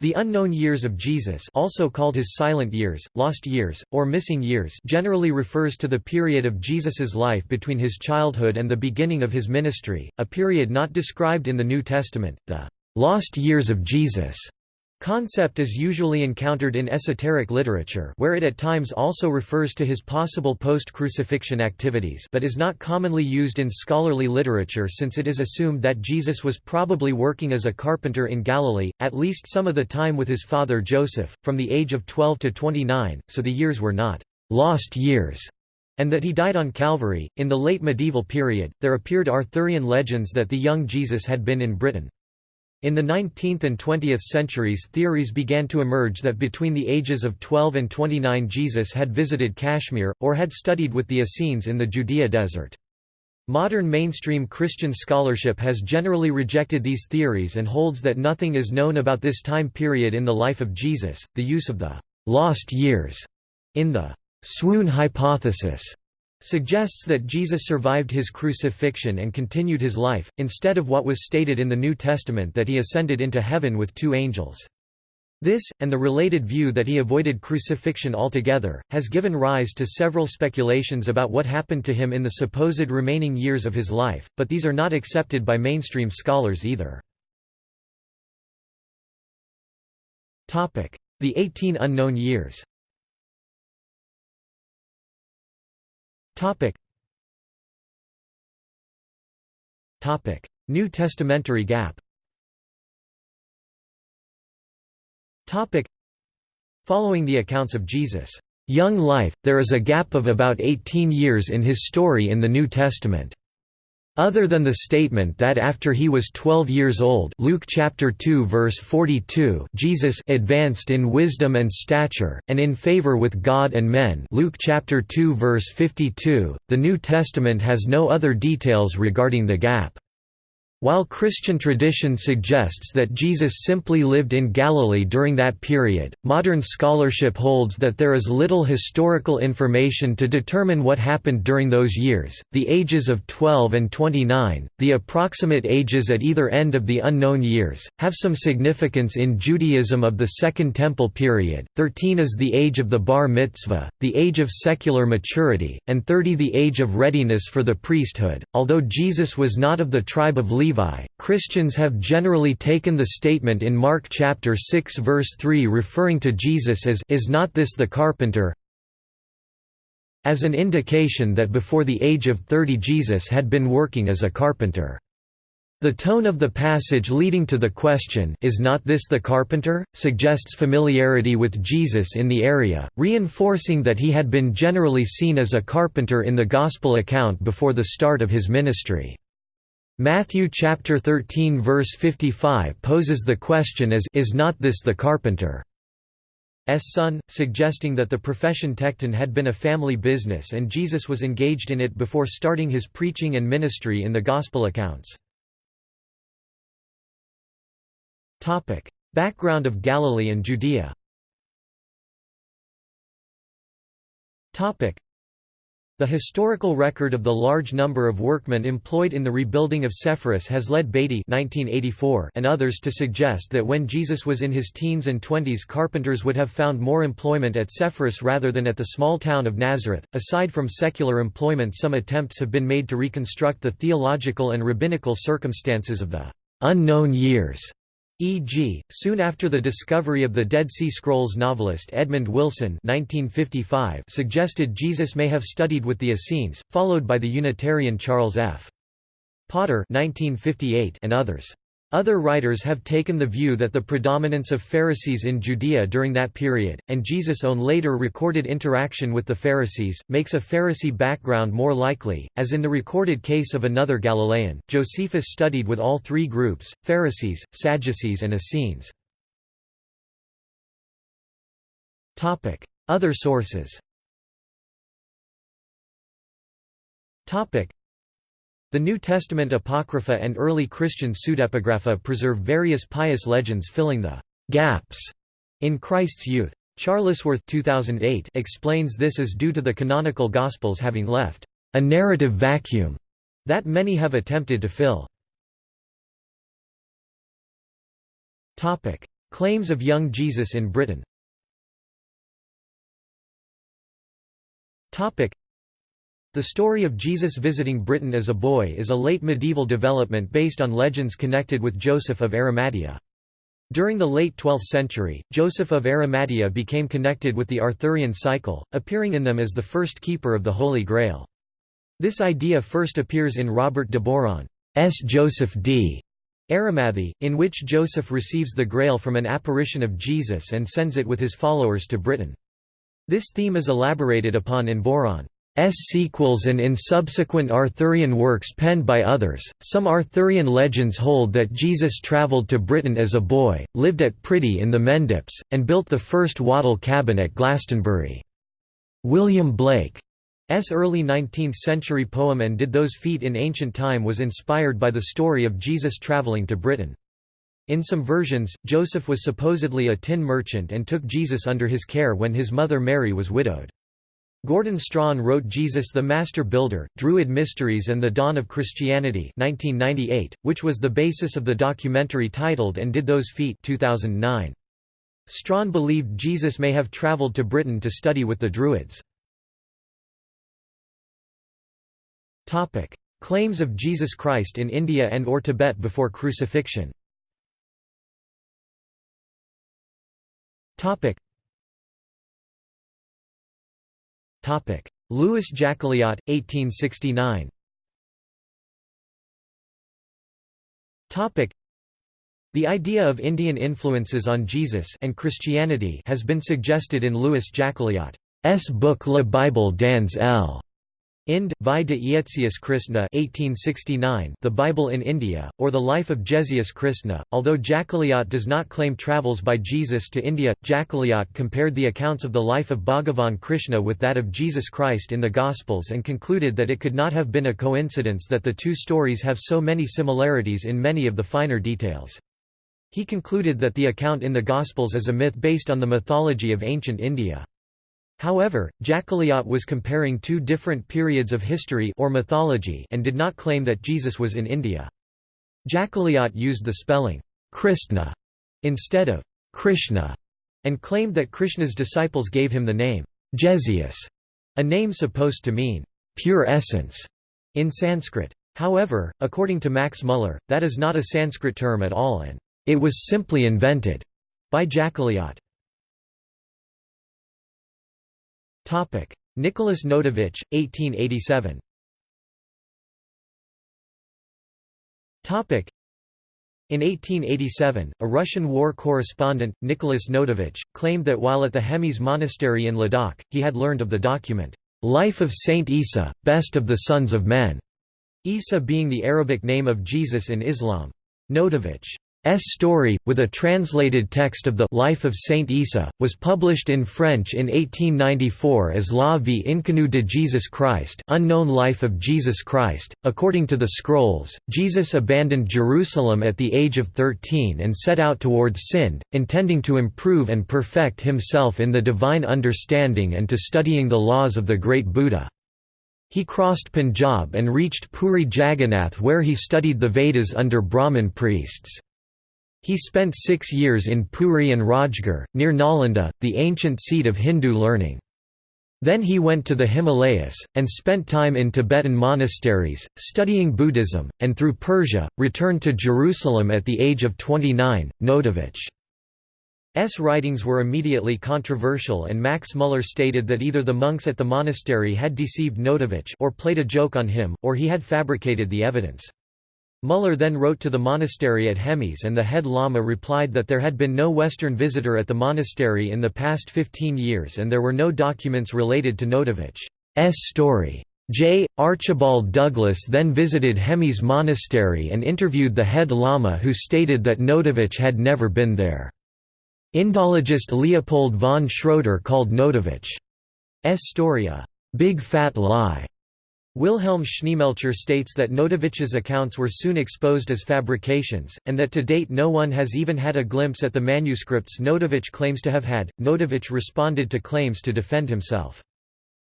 The unknown years of Jesus also called his silent years, lost years, or missing years generally refers to the period of Jesus's life between his childhood and the beginning of his ministry, a period not described in the New Testament, the lost years of Jesus Concept is usually encountered in esoteric literature where it at times also refers to his possible post-crucifixion activities but is not commonly used in scholarly literature since it is assumed that Jesus was probably working as a carpenter in Galilee, at least some of the time with his father Joseph, from the age of 12 to 29, so the years were not «lost years» and that he died on Calvary. In the late medieval period, there appeared Arthurian legends that the young Jesus had been in Britain. In the 19th and 20th centuries theories began to emerge that between the ages of 12 and 29 Jesus had visited Kashmir, or had studied with the Essenes in the Judea desert. Modern mainstream Christian scholarship has generally rejected these theories and holds that nothing is known about this time period in the life of Jesus. The use of the lost years in the swoon hypothesis suggests that Jesus survived his crucifixion and continued his life, instead of what was stated in the New Testament that he ascended into heaven with two angels. This, and the related view that he avoided crucifixion altogether, has given rise to several speculations about what happened to him in the supposed remaining years of his life, but these are not accepted by mainstream scholars either. The Eighteen Unknown Years Topic. Topic: New Testamentary gap. Topic: Following the accounts of Jesus' young life, there is a gap of about 18 years in his story in the New Testament. Other than the statement that after he was 12 years old Luke chapter 2 verse 42 Jesus advanced in wisdom and stature, and in favor with God and men Luke chapter 2 verse 52, the New Testament has no other details regarding the gap. While Christian tradition suggests that Jesus simply lived in Galilee during that period, modern scholarship holds that there is little historical information to determine what happened during those years. The ages of 12 and 29, the approximate ages at either end of the unknown years, have some significance in Judaism of the Second Temple period. 13 is the age of the bar mitzvah, the age of secular maturity, and 30 the age of readiness for the priesthood. Although Jesus was not of the tribe of Levi, Levi. Christians have generally taken the statement in Mark chapter 6 verse 3 referring to Jesus as is not this the carpenter as an indication that before the age of 30 Jesus had been working as a carpenter. The tone of the passage leading to the question is not this the carpenter, suggests familiarity with Jesus in the area, reinforcing that he had been generally seen as a carpenter in the Gospel account before the start of his ministry. Matthew chapter 13 verse 55 poses the question as is not this the carpenter S son, suggesting that the profession tekton had been a family business and Jesus was engaged in it before starting his preaching and ministry in the Gospel accounts. Background of Galilee and Judea the historical record of the large number of workmen employed in the rebuilding of Sepphoris has led Batey and others to suggest that when Jesus was in his teens and twenties carpenters would have found more employment at Sepphoris rather than at the small town of Nazareth. Aside from secular employment some attempts have been made to reconstruct the theological and rabbinical circumstances of the unknown years E.g., soon after the discovery of the Dead Sea Scrolls novelist Edmund Wilson 1955 suggested Jesus may have studied with the Essenes, followed by the Unitarian Charles F. Potter 1958 and others. Other writers have taken the view that the predominance of Pharisees in Judea during that period, and Jesus' own later recorded interaction with the Pharisees, makes a Pharisee background more likely, as in the recorded case of another Galilean. Josephus studied with all three groups, Pharisees, Sadducees and Essenes. Other sources the New Testament Apocrypha and early Christian pseudepigrapha preserve various pious legends filling the «gaps» in Christ's youth. Charlesworth 2008 explains this as due to the canonical Gospels having left «a narrative vacuum» that many have attempted to fill. Claims of young Jesus in Britain The story of Jesus visiting Britain as a boy is a late medieval development based on legends connected with Joseph of Arimathea. During the late 12th century, Joseph of Arimathea became connected with the Arthurian cycle, appearing in them as the first keeper of the Holy Grail. This idea first appears in Robert de Boron's Joseph d. Arimathie, in which Joseph receives the Grail from an apparition of Jesus and sends it with his followers to Britain. This theme is elaborated upon in Boron's sequels and in subsequent Arthurian works penned by others. Some Arthurian legends hold that Jesus travelled to Britain as a boy, lived at Priddy in the Mendips, and built the first wattle cabin at Glastonbury. William Blake S. early 19th-century poem And Did Those Feet in Ancient Time was inspired by the story of Jesus traveling to Britain. In some versions, Joseph was supposedly a tin merchant and took Jesus under his care when his mother Mary was widowed. Gordon Strachan wrote Jesus the Master Builder, Druid Mysteries and the Dawn of Christianity 1998, which was the basis of the documentary titled And Did Those Feet 2009. Strachan believed Jesus may have travelled to Britain to study with the Druids. Claims of Jesus Christ in India and or Tibet before crucifixion. Louis Jacolliot, 1869. Topic. The idea of Indian influences on Jesus and Christianity has been suggested in Louis Jacolliot's book La Bible dans L. Ind. Vie de Iezeus Christna 1869, The Bible in India, or The Life of Jezeus Christna. Although Jacolliot does not claim travels by Jesus to India, Jacolliot compared the accounts of the life of Bhagavan Krishna with that of Jesus Christ in the Gospels and concluded that it could not have been a coincidence that the two stories have so many similarities in many of the finer details. He concluded that the account in the Gospels is a myth based on the mythology of ancient India. However, Jacolliot was comparing two different periods of history or mythology and did not claim that Jesus was in India. Jacolliot used the spelling Christna instead of Krishna and claimed that Krishna's disciples gave him the name Jezeus, a name supposed to mean pure essence in Sanskrit. However, according to Max Muller, that is not a Sanskrit term at all and it was simply invented by Jacolliot. Nicholas Notovich, 1887 in 1887, a Russian war correspondent, Nicholas Notovich, claimed that while at the Hemis monastery in Ladakh, he had learned of the document, "'Life of Saint Isa, Best of the Sons of Men", Isa being the Arabic name of Jesus in Islam. Notovich story, with a translated text of the Life of Saint Isa, was published in French in 1894 as La vie inconnue de Jesus Christ Unknown Life of Jesus Christ. According to the scrolls, Jesus abandoned Jerusalem at the age of 13 and set out towards Sind, intending to improve and perfect himself in the divine understanding and to studying the laws of the great Buddha. He crossed Punjab and reached Puri Jagannath where he studied the Vedas under Brahmin priests. He spent six years in Puri and Rajgarh, near Nalanda, the ancient seat of Hindu learning. Then he went to the Himalayas, and spent time in Tibetan monasteries, studying Buddhism, and through Persia, returned to Jerusalem at the age of 29. Notovich's writings were immediately controversial and Max Muller stated that either the monks at the monastery had deceived Notovich or played a joke on him, or he had fabricated the evidence. Muller then wrote to the monastery at Hemis and the head lama replied that there had been no Western visitor at the monastery in the past 15 years and there were no documents related to Notovich's story. J. Archibald Douglas then visited Hemis monastery and interviewed the head lama who stated that Notovich had never been there. Indologist Leopold von Schroeder called Notovich's story a «big fat lie» Wilhelm Schneemelcher states that Notovich's accounts were soon exposed as fabrications, and that to date no one has even had a glimpse at the manuscripts Notovich claims to have had. Notovich responded to claims to defend himself.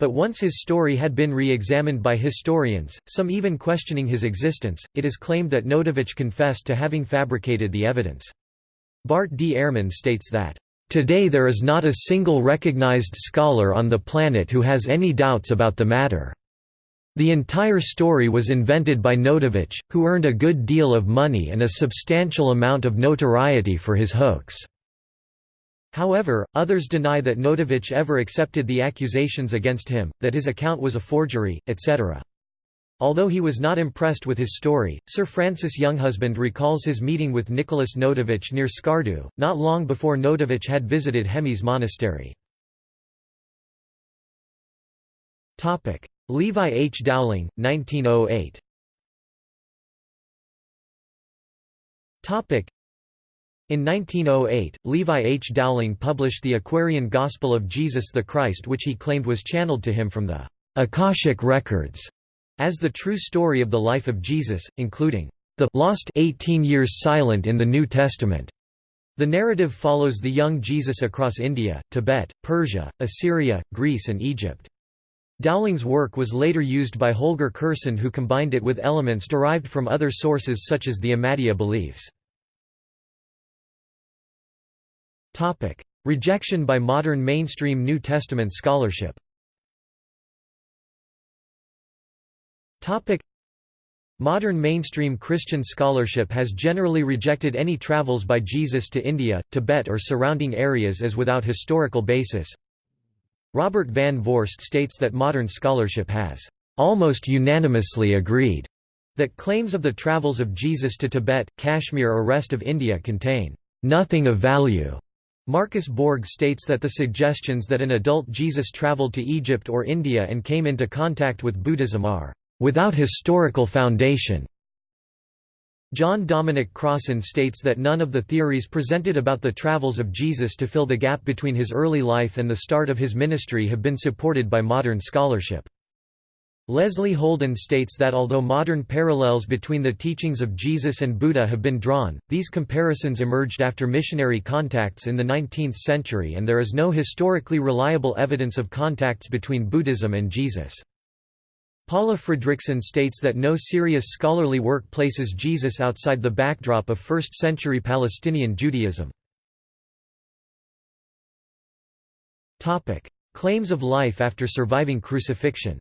But once his story had been re-examined by historians, some even questioning his existence, it is claimed that Notovich confessed to having fabricated the evidence. Bart D. Ehrman states that, "...today there is not a single recognized scholar on the planet who has any doubts about the matter." The entire story was invented by Notovich, who earned a good deal of money and a substantial amount of notoriety for his hoax. However, others deny that Notovich ever accepted the accusations against him, that his account was a forgery, etc. Although he was not impressed with his story, Sir Francis Younghusband recalls his meeting with Nicholas Notovich near Skardu, not long before Notovich had visited Hemis monastery. Levi H. Dowling, 1908 in 1908, Levi H. Dowling published the Aquarian Gospel of Jesus the Christ which he claimed was channeled to him from the Akashic Records as the true story of the life of Jesus, including the lost 18 years silent in the New Testament. The narrative follows the young Jesus across India, Tibet, Persia, Assyria, Greece and Egypt. Dowling's work was later used by Holger Kersten who combined it with elements derived from other sources such as the Ahmadiyya beliefs. Rejection by modern mainstream New Testament scholarship. Modern mainstream Christian scholarship has generally rejected any travels by Jesus to India, Tibet or surrounding areas as without historical basis, Robert Van Voorst states that modern scholarship has almost unanimously agreed that claims of the travels of Jesus to Tibet, Kashmir or rest of India contain nothing of value. Marcus Borg states that the suggestions that an adult Jesus traveled to Egypt or India and came into contact with Buddhism are without historical foundation. John Dominic Crossan states that none of the theories presented about the travels of Jesus to fill the gap between his early life and the start of his ministry have been supported by modern scholarship. Leslie Houlden states that although modern parallels between the teachings of Jesus and Buddha have been drawn, these comparisons emerged after missionary contacts in the 19th century and there is no historically reliable evidence of contacts between Buddhism and Jesus. Paula Fredriksen states that no serious scholarly work places Jesus outside the backdrop of 1st-century Palestinian Judaism. Claims of life after surviving crucifixion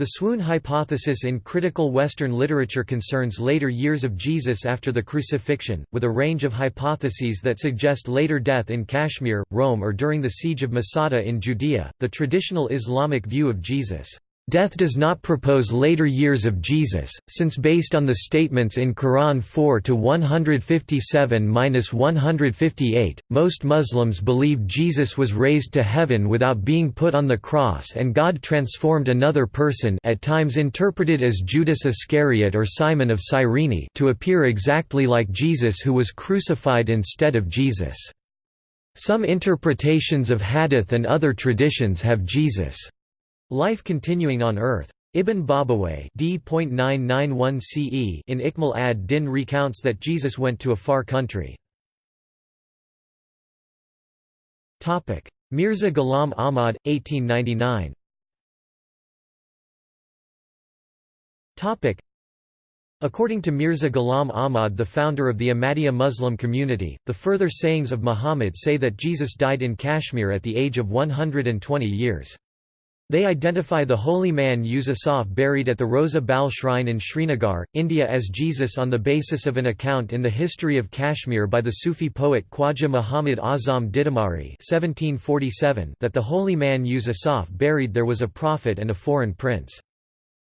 the swoon hypothesis in critical Western literature concerns later years of Jesus after the crucifixion, with a range of hypotheses that suggest later death in Kashmir, Rome or during the siege of Masada in Judea. The traditional Islamic view of Jesus' Death does not propose later years of Jesus, since based on the statements in Quran 4 to 157-158, most Muslims believe Jesus was raised to heaven without being put on the cross and God transformed another person at times interpreted as Judas Iscariot or Simon of Cyrene to appear exactly like Jesus who was crucified instead of Jesus. Some interpretations of hadith and other traditions have Jesus' Life continuing on Earth. Ibn Babawayh D.991 CE in Ikmal ad-Din recounts that Jesus went to a far country. Mirza Ghulam Ahmad, 1899 According to Mirza Ghulam Ahmad the founder of the Ahmadiyya Muslim community, the further sayings of Muhammad say that Jesus died in Kashmir at the age of 120 years. They identify the holy man Yusuf buried at the Rosa Bal shrine in Srinagar, India as Jesus on the basis of an account in the history of Kashmir by the Sufi poet Khwaja Muhammad Azam Didamari that the holy man Yusuf buried there was a prophet and a foreign prince.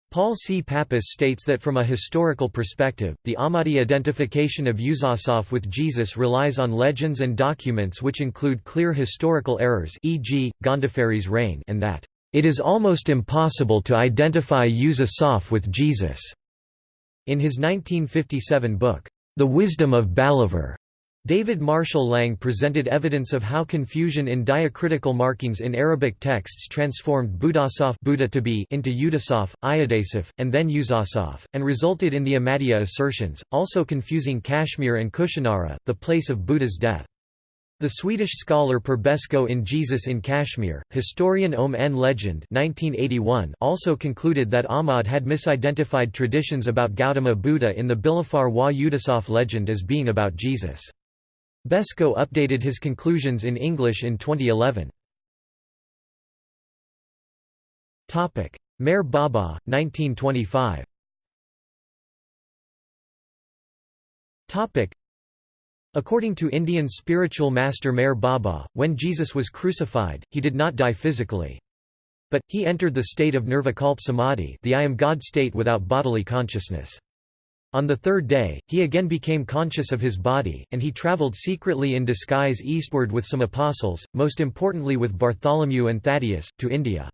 Paul C. Pappas states that from a historical perspective, the Ahmadi identification of Yusuf with Jesus relies on legends and documents which include clear historical errors e.g., Gondophares' reign and that it is almost impossible to identify Yusuf with Jesus. In his 1957 book, The Wisdom of Balahvar, David Marshall Lang presented evidence of how confusion in diacritical markings in Arabic texts transformed Budasaf Buddha to be into Yudasaf, Iodasaf, and then Yusasaf, and resulted in the Ahmadiyya assertions, also confusing Kashmir and Kushinara, the place of Buddha's death. The Swedish scholar Per Beskow in Jesus in Kashmir, historian Om N. Legend 1981 also concluded that Ahmad had misidentified traditions about Gautama Buddha in the Bilafar wa Udasaf legend as being about Jesus. Beskow updated his conclusions in English in 2011. Meher Baba, 1925 According to Indian spiritual master Meher Baba, when Jesus was crucified, he did not die physically. But, he entered the state of nirvikalp samadhi the I am God state without bodily consciousness. On the third day, he again became conscious of his body, and he travelled secretly in disguise eastward with some apostles, most importantly with Bartholomew and Thaddeus, to India.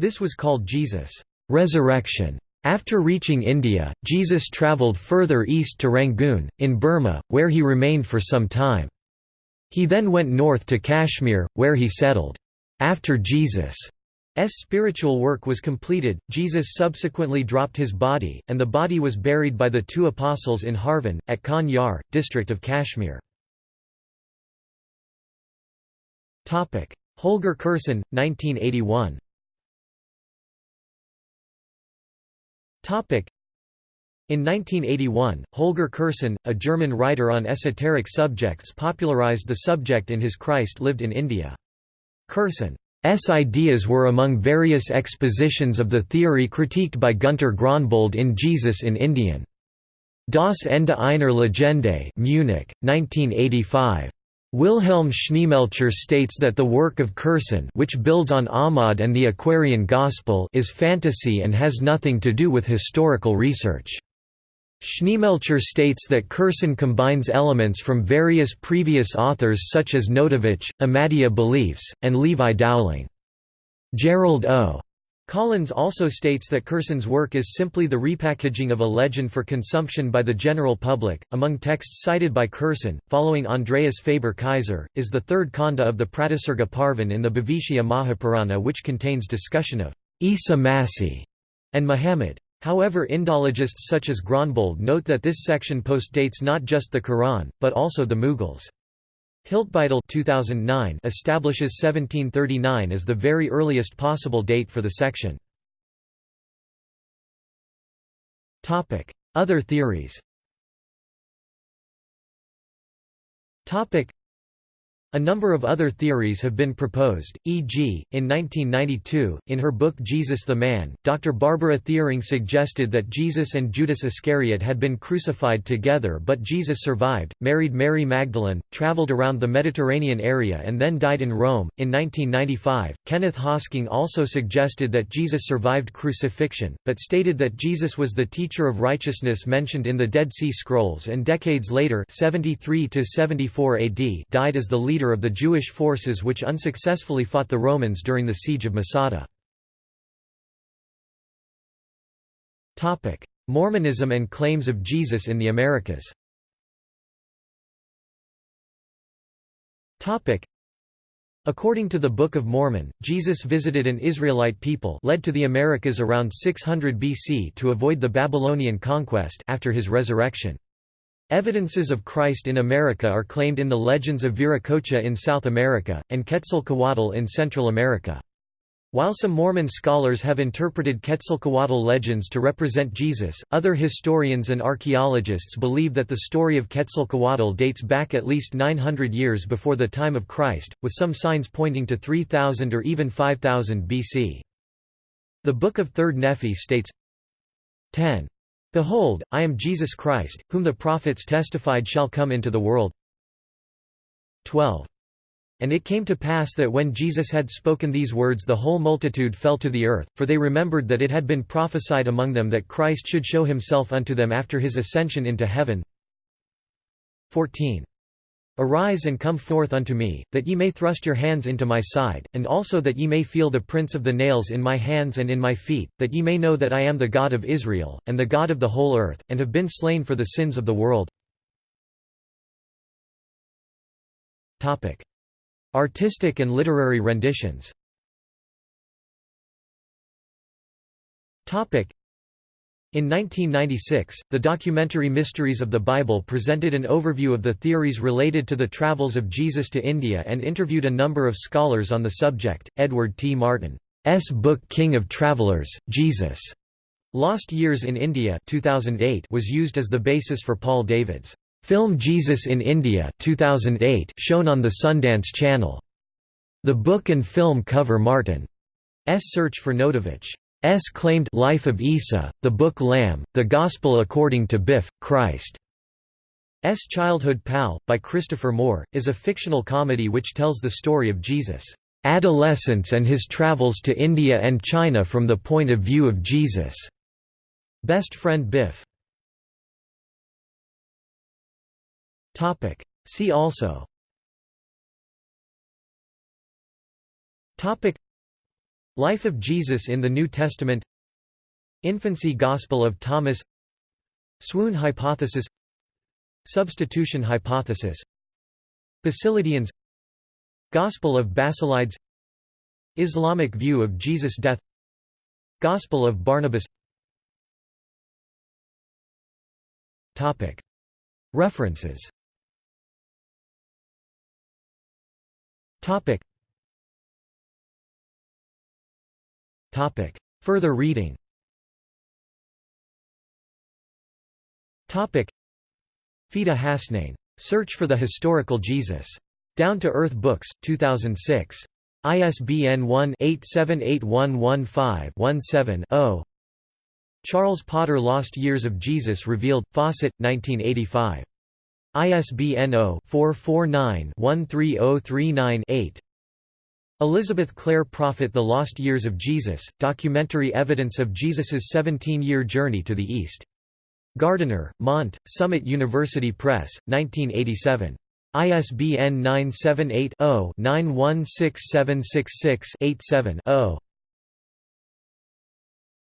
This was called Jesus' resurrection. After reaching India, Jesus travelled further east to Rangoon, in Burma, where he remained for some time. He then went north to Kashmir, where he settled. After Jesus' spiritual work was completed, Jesus subsequently dropped his body, and the body was buried by the two apostles in Harvan, at Khan Yar, district of Kashmir. Holger Kersten, 1981 In 1981, Holger Kersten, a German writer on esoteric subjects popularized the subject in his Christ lived in India. Kersten's ideas were among various expositions of the theory critiqued by Günter Gronbold in Jesus in Indien. Das Ende einer Legende Munich, 1985. Wilhelm Schneemelcher states that the work of Kersten which builds on Ahmad and the Aquarian Gospel is fantasy and has nothing to do with historical research. Schneemelcher states that Kersten combines elements from various previous authors such as Notovich, Ahmadiyya beliefs, and Levi Dowling. Gerald O. Collins also states that Kersten's work is simply the repackaging of a legend for consumption by the general public. Among texts cited by Kersten, following Andreas Faber Kaiser, is the third kanda of the Pratisarga Parvan in the Bhavishya Mahapurana, which contains discussion of Isa Masih and Muhammad. However Indologists such as Gronbold note that this section postdates not just the Quran, but also the Mughals. Hiltbeitel 2009 establishes 1739 as the very earliest possible date for the section. Other theories a number of other theories have been proposed, e.g., in 1992, in her book Jesus the Man, Dr. Barbara Thiering suggested that Jesus and Judas Iscariot had been crucified together but Jesus survived, married Mary Magdalene, traveled around the Mediterranean area and then died in Rome. In 1995, Kenneth Hosking also suggested that Jesus survived crucifixion, but stated that Jesus was the teacher of righteousness mentioned in the Dead Sea Scrolls and decades later 73 AD died as the leader leader of the Jewish forces which unsuccessfully fought the Romans during the siege of Masada. Mormonism and claims of Jesus in the Americas According to the Book of Mormon, Jesus visited an Israelite people led to the Americas around 600 BC to avoid the Babylonian conquest after his resurrection. Evidences of Christ in America are claimed in the legends of Viracocha in South America, and Quetzalcoatl in Central America. While some Mormon scholars have interpreted Quetzalcoatl legends to represent Jesus, other historians and archaeologists believe that the story of Quetzalcoatl dates back at least 900 years before the time of Christ, with some signs pointing to 3000 or even 5000 BC. The Book of Third Nephi states 10. Behold, I am Jesus Christ, whom the prophets testified shall come into the world. 12. And it came to pass that when Jesus had spoken these words the whole multitude fell to the earth, for they remembered that it had been prophesied among them that Christ should show himself unto them after his ascension into heaven. 14. Arise and come forth unto me, that ye may thrust your hands into my side, and also that ye may feel the prints of the nails in my hands and in my feet, that ye may know that I am the God of Israel, and the God of the whole earth, and have been slain for the sins of the world. Artistic and literary renditions In 1996, the documentary Mysteries of the Bible presented an overview of the theories related to the travels of Jesus to India and interviewed a number of scholars on the subject. Edward T. Martin's book King of Travelers, Jesus. Lost Years in India 2008 was used as the basis for Paul David's film Jesus in India 2008 shown on the Sundance Channel. The book and film cover Martin's search for Notovich. S. claimed Life of Isa, the Book Lamb, The Gospel According to Biff, Christ. S. Childhood Pal, by Christopher Moore, is a fictional comedy which tells the story of Jesus' adolescence and his travels to India and China from the point of view of Jesus' best friend Biff. See also Life of Jesus in the New Testament. Infancy Gospel of Thomas. Swoon hypothesis. Substitution hypothesis. Basilidians. Gospel of Basilides. Islamic view of Jesus' death. Gospel of Barnabas. References Topic. Further reading Topic. Fida Hasnain. Search for the Historical Jesus. Down to Earth Books, 2006. ISBN 1-878115-17-0 Charles Potter Lost Years of Jesus Revealed, Fawcett, 1985. ISBN 0-449-13039-8 Elizabeth Clare Prophet The Lost Years of Jesus, documentary evidence of Jesus's 17-year journey to the East. Gardiner, Mont, Summit University Press, 1987. ISBN 978 0 916766 87 0